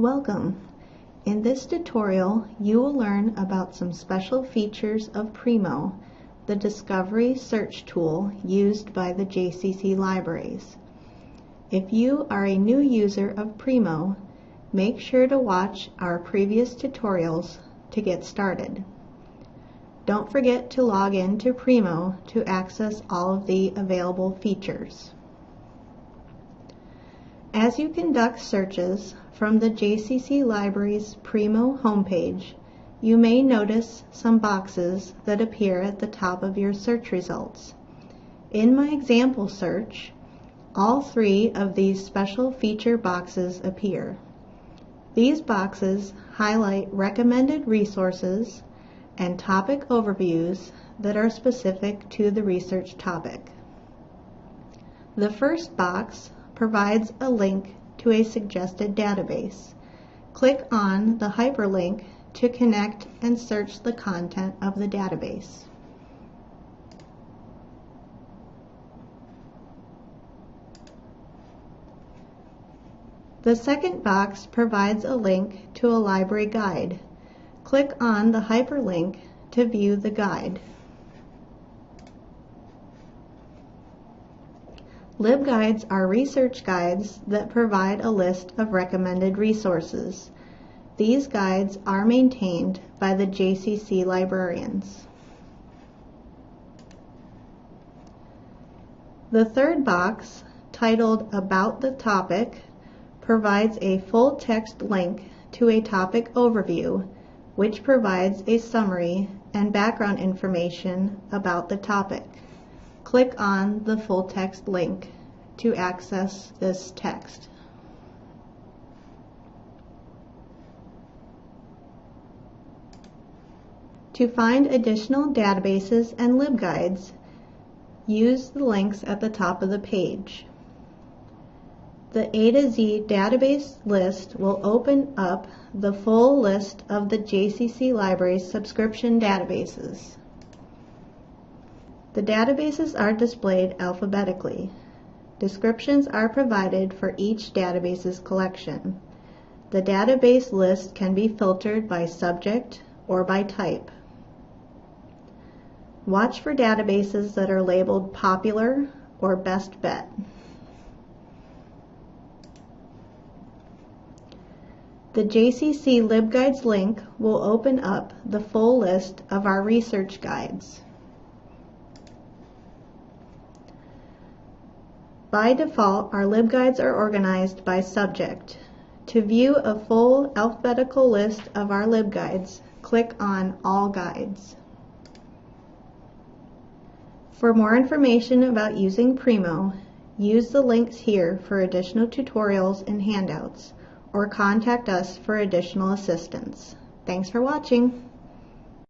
Welcome! In this tutorial, you will learn about some special features of Primo, the discovery search tool used by the JCC libraries. If you are a new user of Primo, make sure to watch our previous tutorials to get started. Don't forget to log in to Primo to access all of the available features. As you conduct searches from the JCC Library's Primo homepage, you may notice some boxes that appear at the top of your search results. In my example search, all three of these special feature boxes appear. These boxes highlight recommended resources and topic overviews that are specific to the research topic. The first box provides a link to a suggested database. Click on the hyperlink to connect and search the content of the database. The second box provides a link to a library guide. Click on the hyperlink to view the guide. LibGuides are research guides that provide a list of recommended resources. These guides are maintained by the JCC librarians. The third box, titled About the Topic, provides a full text link to a topic overview, which provides a summary and background information about the topic. Click on the full text link to access this text. To find additional databases and LibGuides, use the links at the top of the page. The A to Z database list will open up the full list of the JCC Library's subscription databases. The databases are displayed alphabetically. Descriptions are provided for each database's collection. The database list can be filtered by subject or by type. Watch for databases that are labeled popular or best bet. The JCC LibGuides link will open up the full list of our research guides. By default, our LibGuides are organized by subject. To view a full alphabetical list of our LibGuides, click on All Guides. For more information about using Primo, use the links here for additional tutorials and handouts, or contact us for additional assistance. Thanks for watching.